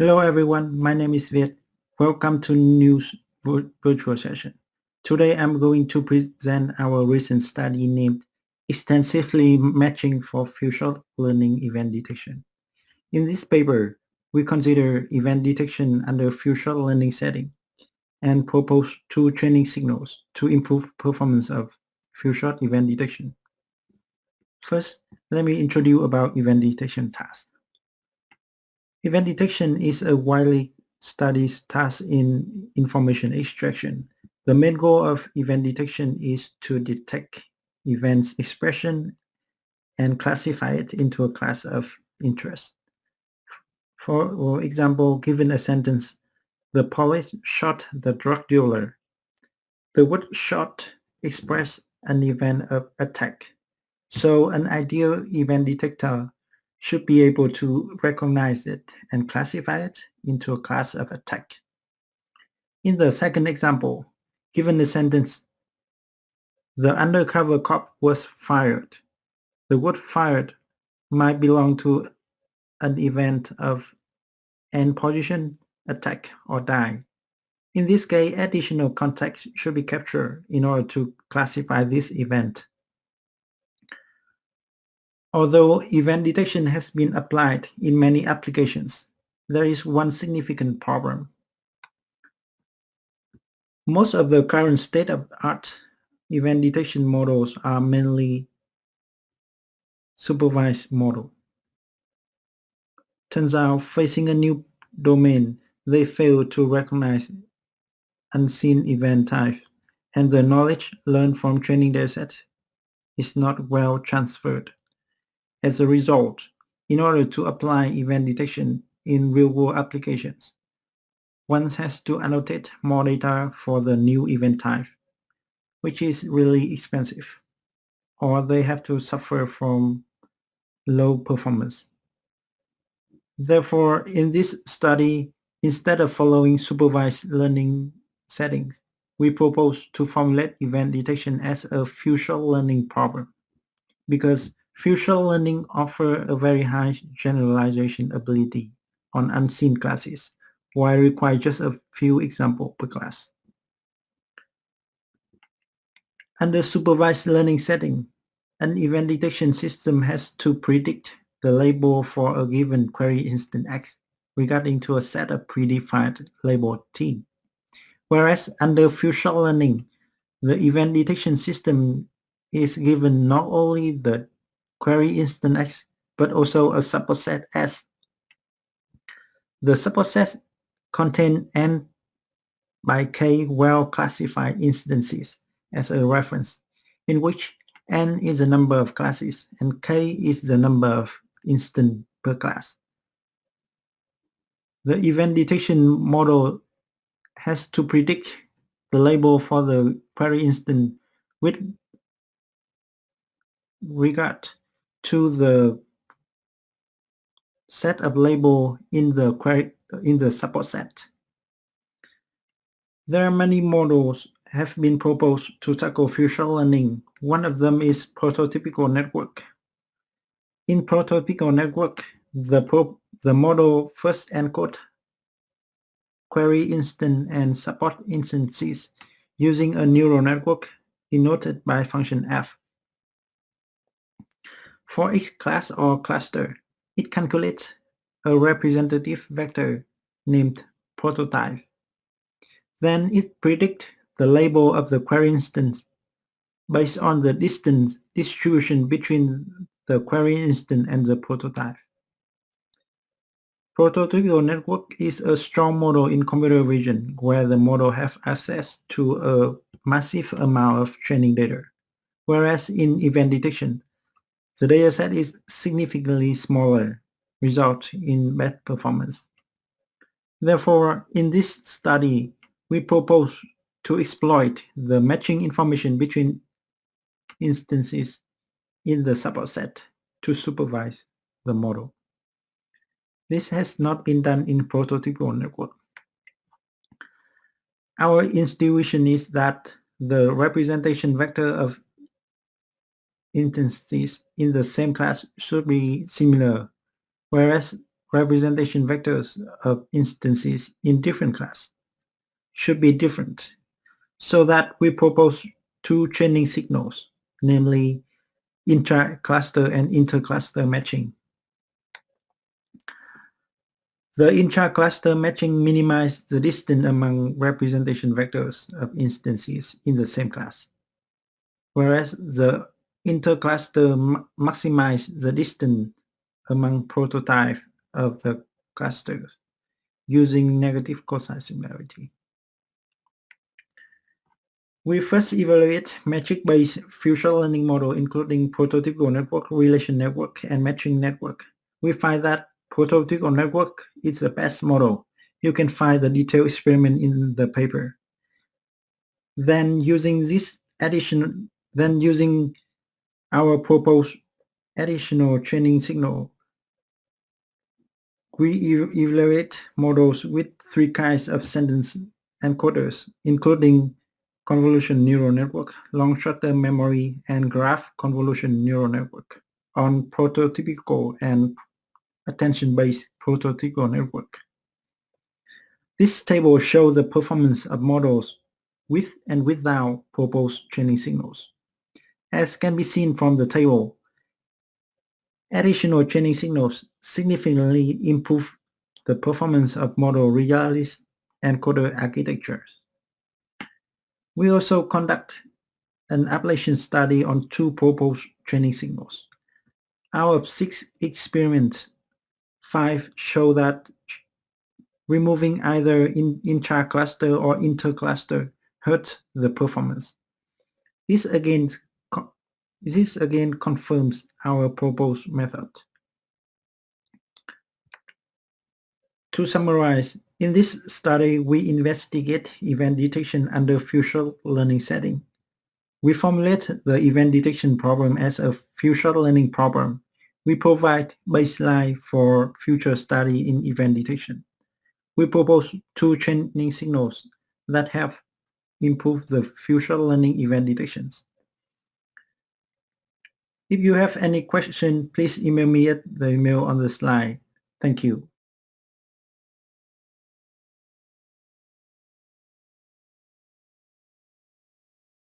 Hello everyone, my name is Viet. Welcome to News virtual session. Today I'm going to present our recent study named Extensively Matching for Few-shot Learning Event Detection. In this paper, we consider event detection under few-shot learning setting and propose two training signals to improve performance of few-shot event detection. First, let me introduce about event detection task. Event detection is a widely studied task in information extraction. The main goal of event detection is to detect events expression and classify it into a class of interest. For example, given a sentence, the police shot the drug dealer. The word shot express an event of attack. So an ideal event detector should be able to recognize it and classify it into a class of attack. In the second example, given the sentence, the undercover cop was fired. The word fired might belong to an event of end position, attack, or die. In this case, additional context should be captured in order to classify this event. Although event detection has been applied in many applications, there is one significant problem. Most of the current state-of-art event detection models are mainly supervised model. Turns out, facing a new domain, they fail to recognize unseen event types, and the knowledge learned from training dataset is not well transferred. As a result, in order to apply event detection in real-world applications, one has to annotate more data for the new event type, which is really expensive, or they have to suffer from low performance. Therefore, in this study, instead of following supervised learning settings, we propose to formulate event detection as a few-shot learning problem because Few-shot learning offer a very high generalization ability on unseen classes, while require just a few examples per class. Under supervised learning setting, an event detection system has to predict the label for a given query instance X regarding to a set of predefined label T. Whereas under few-shot learning, the event detection system is given not only the query instance X, but also a subset S. The subset contain n by k well-classified instances as a reference, in which n is the number of classes and k is the number of instance per class. The event detection model has to predict the label for the query instance with regard to the set of label in the query in the support set. There are many models have been proposed to tackle few-shot learning. One of them is prototypical network. In prototypical network, the, pro the model first encode query instance and support instances using a neural network denoted by function f. For each class or cluster, it calculates a representative vector named prototype. Then it predicts the label of the query instance based on the distance distribution between the query instance and the prototype. Prototypical network is a strong model in computer vision where the model has access to a massive amount of training data. Whereas in event detection, the dataset is significantly smaller, result in bad performance. Therefore, in this study, we propose to exploit the matching information between instances in the subset to supervise the model. This has not been done in prototypical network. Our intuition is that the representation vector of instances in the same class should be similar, whereas representation vectors of instances in different class should be different so that we propose two training signals, namely intra-cluster and inter-cluster matching. The intra-cluster matching minimizes the distance among representation vectors of instances in the same class, whereas the intercluster maximize the distance among prototypes of the clusters using negative cosine similarity. We first evaluate metric-based few-shot learning model including prototypical network, relation network, and matching network. We find that prototypical network is the best model. You can find the detailed experiment in the paper. Then using this addition, then using our proposed additional training signal, we evaluate models with three kinds of sentence encoders, including convolution neural network, long short-term memory, and graph convolution neural network on prototypical and attention-based prototypical network. This table shows the performance of models with and without proposed training signals. As can be seen from the table, additional training signals significantly improve the performance of model regardless encoder architectures. We also conduct an ablation study on two proposed training signals. Out of six experiments, five show that removing either in intra-cluster or inter-cluster hurts the performance. This again, this again confirms our proposed method. To summarize, in this study, we investigate event detection under few-shot learning setting. We formulate the event detection problem as a few-shot learning problem we provide baseline for future study in event detection. We propose two training signals that have improved the few-shot learning event detections. If you have any question, please email me at the email on the slide. Thank you.